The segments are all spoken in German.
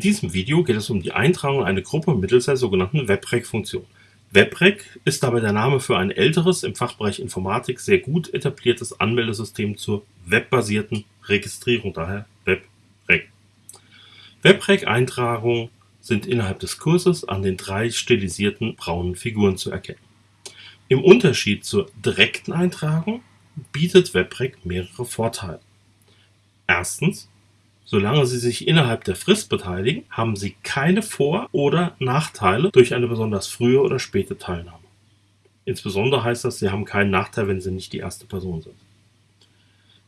In diesem Video geht es um die Eintragung in eine Gruppe mittels der sogenannten WebRec-Funktion. WebRec ist dabei der Name für ein älteres, im Fachbereich Informatik sehr gut etabliertes Anmeldesystem zur webbasierten Registrierung, daher WebRec. WebRec-Eintragungen sind innerhalb des Kurses an den drei stilisierten braunen Figuren zu erkennen. Im Unterschied zur direkten Eintragung bietet WebRec mehrere Vorteile. Erstens Solange Sie sich innerhalb der Frist beteiligen, haben Sie keine Vor- oder Nachteile durch eine besonders frühe oder späte Teilnahme. Insbesondere heißt das, Sie haben keinen Nachteil, wenn Sie nicht die erste Person sind.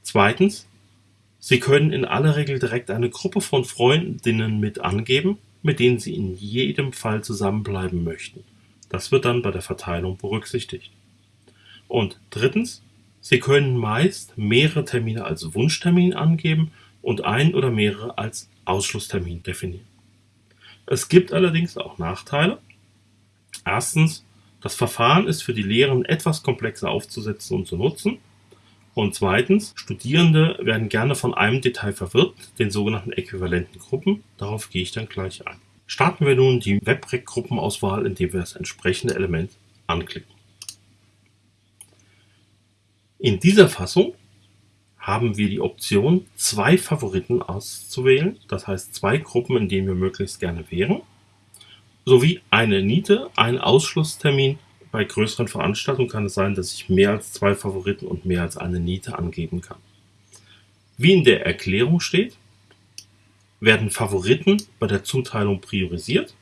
Zweitens, Sie können in aller Regel direkt eine Gruppe von Freundinnen mit angeben, mit denen Sie in jedem Fall zusammenbleiben möchten. Das wird dann bei der Verteilung berücksichtigt. Und drittens, Sie können meist mehrere Termine als Wunschtermin angeben und ein oder mehrere als Ausschlusstermin definieren. Es gibt allerdings auch Nachteile. Erstens, das Verfahren ist für die Lehren etwas komplexer aufzusetzen und zu nutzen. Und zweitens, Studierende werden gerne von einem Detail verwirrt, den sogenannten äquivalenten Gruppen. Darauf gehe ich dann gleich ein. Starten wir nun die WebRec-Gruppenauswahl, indem wir das entsprechende Element anklicken. In dieser Fassung haben wir die Option, zwei Favoriten auszuwählen, das heißt zwei Gruppen, in denen wir möglichst gerne wären, sowie eine Niete, einen Ausschlusstermin. Bei größeren Veranstaltungen kann es sein, dass ich mehr als zwei Favoriten und mehr als eine Niete angeben kann. Wie in der Erklärung steht, werden Favoriten bei der Zuteilung priorisiert,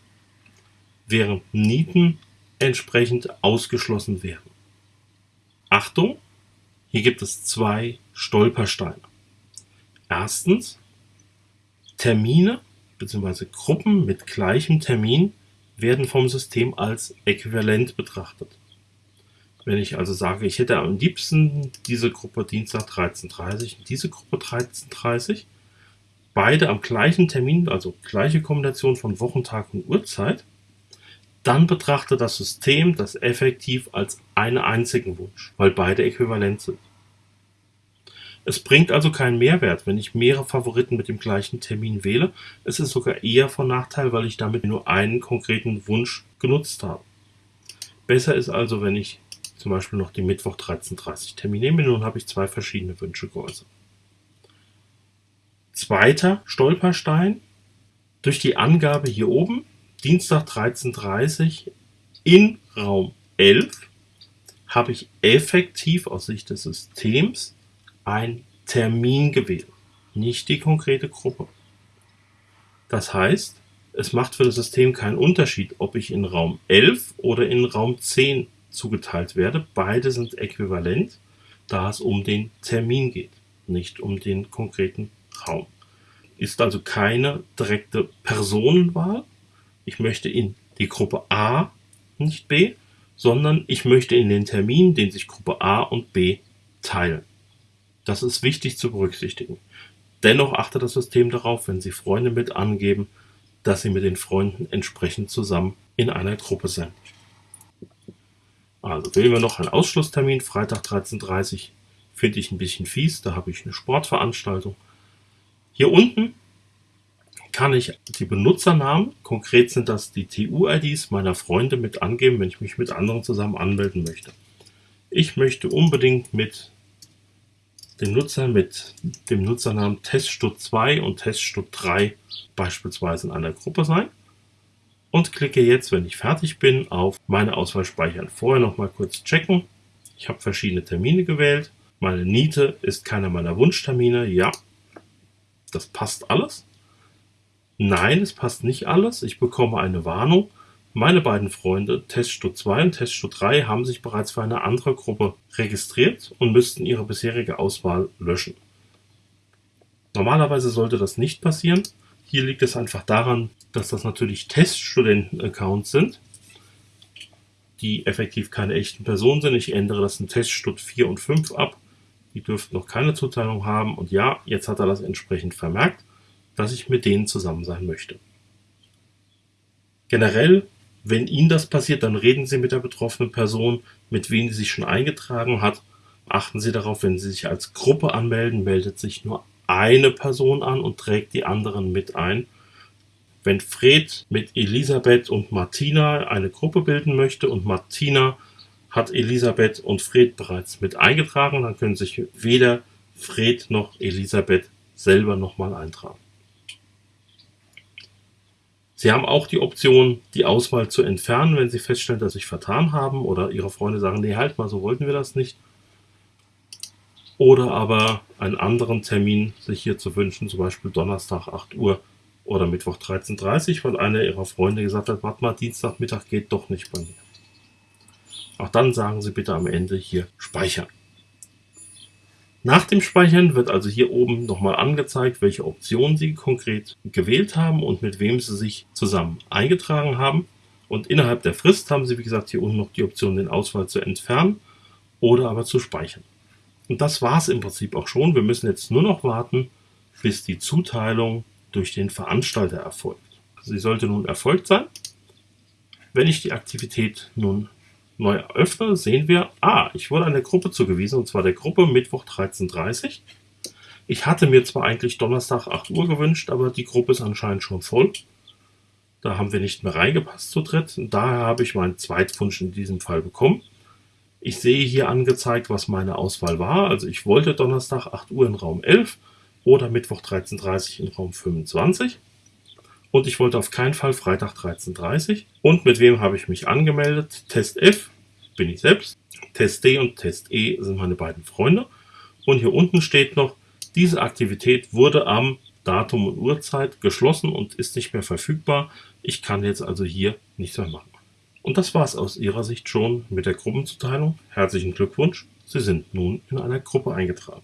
während Nieten entsprechend ausgeschlossen werden. Achtung, hier gibt es zwei Stolpersteine. Erstens Termine bzw. Gruppen mit gleichem Termin werden vom System als äquivalent betrachtet. Wenn ich also sage, ich hätte am liebsten diese Gruppe Dienstag 13.30 und diese Gruppe 13.30, beide am gleichen Termin, also gleiche Kombination von Wochentag und Uhrzeit, dann betrachtet das System das effektiv als einen einzigen Wunsch, weil beide äquivalent sind. Es bringt also keinen Mehrwert, wenn ich mehrere Favoriten mit dem gleichen Termin wähle. Es ist sogar eher von Nachteil, weil ich damit nur einen konkreten Wunsch genutzt habe. Besser ist also, wenn ich zum Beispiel noch den Mittwoch 13.30 Termin nehme. Nun habe ich zwei verschiedene Wünsche geäußert. Zweiter Stolperstein. Durch die Angabe hier oben Dienstag 13.30 in Raum 11 habe ich effektiv aus Sicht des Systems ein Termin gewählt, nicht die konkrete Gruppe. Das heißt, es macht für das System keinen Unterschied, ob ich in Raum 11 oder in Raum 10 zugeteilt werde. Beide sind äquivalent, da es um den Termin geht, nicht um den konkreten Raum. Ist also keine direkte Personenwahl, ich möchte in die Gruppe A, nicht B, sondern ich möchte in den Termin, den sich Gruppe A und B teilen. Das ist wichtig zu berücksichtigen. Dennoch achtet das System darauf, wenn Sie Freunde mit angeben, dass Sie mit den Freunden entsprechend zusammen in einer Gruppe sind. Also wählen wir noch einen Ausschlusstermin, Freitag 13.30 Uhr, finde ich ein bisschen fies, da habe ich eine Sportveranstaltung. Hier unten kann ich die Benutzernamen, konkret sind das die TU-IDs meiner Freunde mit angeben, wenn ich mich mit anderen zusammen anmelden möchte. Ich möchte unbedingt mit dem Nutzer mit dem Nutzernamen Teststud2 und Teststud3 beispielsweise in einer Gruppe sein und klicke jetzt, wenn ich fertig bin, auf meine Auswahl speichern. Vorher noch mal kurz checken. Ich habe verschiedene Termine gewählt. Meine Niete ist keiner meiner Wunschtermine. Ja, das passt alles. Nein, es passt nicht alles. Ich bekomme eine Warnung. Meine beiden Freunde, Teststud 2 und Teststud 3, haben sich bereits für eine andere Gruppe registriert und müssten ihre bisherige Auswahl löschen. Normalerweise sollte das nicht passieren. Hier liegt es einfach daran, dass das natürlich Teststudenten-Accounts sind, die effektiv keine echten Personen sind. Ich ändere das in Teststud 4 und 5 ab. Die dürften noch keine Zuteilung haben. Und ja, jetzt hat er das entsprechend vermerkt dass ich mit denen zusammen sein möchte. Generell, wenn Ihnen das passiert, dann reden Sie mit der betroffenen Person, mit wem sie sich schon eingetragen hat. Achten Sie darauf, wenn Sie sich als Gruppe anmelden, meldet sich nur eine Person an und trägt die anderen mit ein. wenn Fred mit Elisabeth und Martina eine Gruppe bilden möchte und Martina hat Elisabeth und Fred bereits mit eingetragen, dann können sich weder Fred noch Elisabeth selber nochmal eintragen. Sie haben auch die Option, die Auswahl zu entfernen, wenn Sie feststellen, dass Sie sich vertan haben oder Ihre Freunde sagen, nee, halt mal, so wollten wir das nicht. Oder aber einen anderen Termin sich hier zu wünschen, zum Beispiel Donnerstag 8 Uhr oder Mittwoch 13.30 Uhr, weil einer Ihrer Freunde gesagt hat, warte mal, Dienstagmittag geht doch nicht bei mir. Auch dann sagen Sie bitte am Ende hier speichern. Nach dem Speichern wird also hier oben nochmal angezeigt, welche Option Sie konkret gewählt haben und mit wem Sie sich zusammen eingetragen haben. Und innerhalb der Frist haben Sie, wie gesagt, hier unten noch die Option, den Auswahl zu entfernen oder aber zu speichern. Und das war es im Prinzip auch schon. Wir müssen jetzt nur noch warten, bis die Zuteilung durch den Veranstalter erfolgt. Sie sollte nun erfolgt sein. Wenn ich die Aktivität nun neu öffne, sehen wir, ah, ich wurde einer Gruppe zugewiesen, und zwar der Gruppe Mittwoch 13.30 Uhr. Ich hatte mir zwar eigentlich Donnerstag 8 Uhr gewünscht, aber die Gruppe ist anscheinend schon voll. Da haben wir nicht mehr reingepasst zu dritt. Und daher habe ich meinen Zweitwunsch in diesem Fall bekommen. Ich sehe hier angezeigt, was meine Auswahl war. Also ich wollte Donnerstag 8 Uhr in Raum 11 oder Mittwoch 13.30 Uhr in Raum 25. Und ich wollte auf keinen Fall Freitag 13.30 Und mit wem habe ich mich angemeldet? Test F bin ich selbst. Test D und Test E sind meine beiden Freunde. Und hier unten steht noch, diese Aktivität wurde am Datum und Uhrzeit geschlossen und ist nicht mehr verfügbar. Ich kann jetzt also hier nichts mehr machen. Und das war es aus Ihrer Sicht schon mit der Gruppenzuteilung. Herzlichen Glückwunsch, Sie sind nun in einer Gruppe eingetragen.